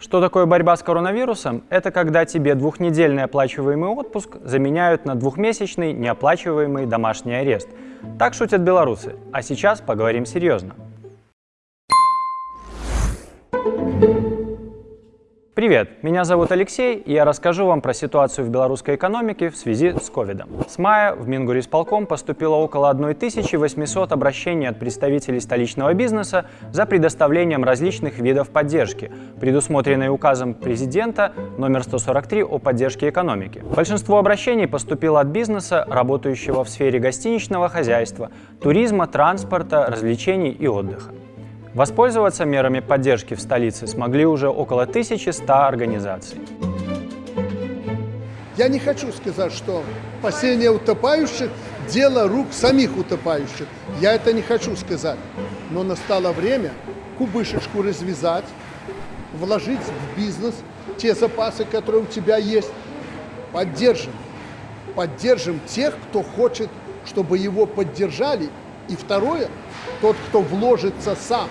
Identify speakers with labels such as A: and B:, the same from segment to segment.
A: Что такое борьба с коронавирусом? Это когда тебе двухнедельный оплачиваемый отпуск заменяют на двухмесячный неоплачиваемый домашний арест. Так шутят белорусы. А сейчас поговорим серьезно. Привет, меня зовут Алексей, и я расскажу вам про ситуацию в белорусской экономике в связи с ковидом. С мая в Мингурисполком поступило около 1800 обращений от представителей столичного бизнеса за предоставлением различных видов поддержки, предусмотренной указом президента номер 143 о поддержке экономики. Большинство обращений поступило от бизнеса, работающего в сфере гостиничного хозяйства, туризма, транспорта, развлечений и отдыха. Воспользоваться мерами поддержки в столице смогли уже около 1100 организаций.
B: Я не хочу сказать, что спасение утопающих – дело рук самих утопающих. Я это не хочу сказать. Но настало время кубышечку развязать, вложить в бизнес те запасы, которые у тебя есть. Поддержим. Поддержим тех, кто хочет, чтобы его поддержали. И второе – тот, кто вложится сам.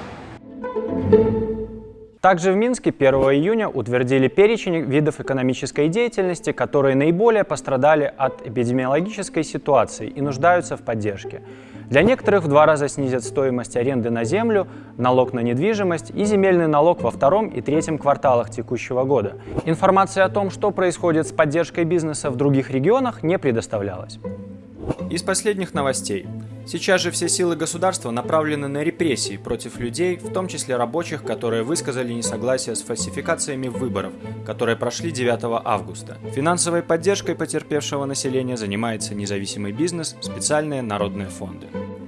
A: Также в Минске 1 июня утвердили перечень видов экономической деятельности, которые наиболее пострадали от эпидемиологической ситуации и нуждаются в поддержке. Для некоторых в два раза снизят стоимость аренды на землю, налог на недвижимость и земельный налог во втором и третьем кварталах текущего года. Информация о том, что происходит с поддержкой бизнеса в других регионах, не предоставлялась. Из последних новостей. Сейчас же все силы государства направлены на репрессии против людей, в том числе рабочих, которые высказали несогласие с фальсификациями выборов, которые прошли 9 августа. Финансовой поддержкой потерпевшего населения занимается независимый бизнес, специальные народные фонды.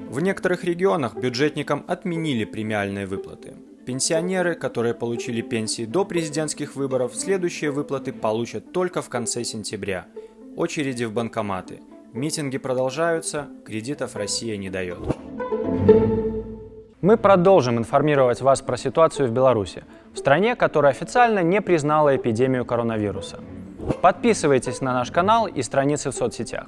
A: В некоторых регионах бюджетникам отменили премиальные выплаты. Пенсионеры, которые получили пенсии до президентских выборов, следующие выплаты получат только в конце сентября. Очереди в банкоматы – Митинги продолжаются, кредитов Россия не дает. Мы продолжим информировать вас про ситуацию в Беларуси, в стране, которая официально не признала эпидемию коронавируса. Подписывайтесь на наш канал и страницы в соцсетях.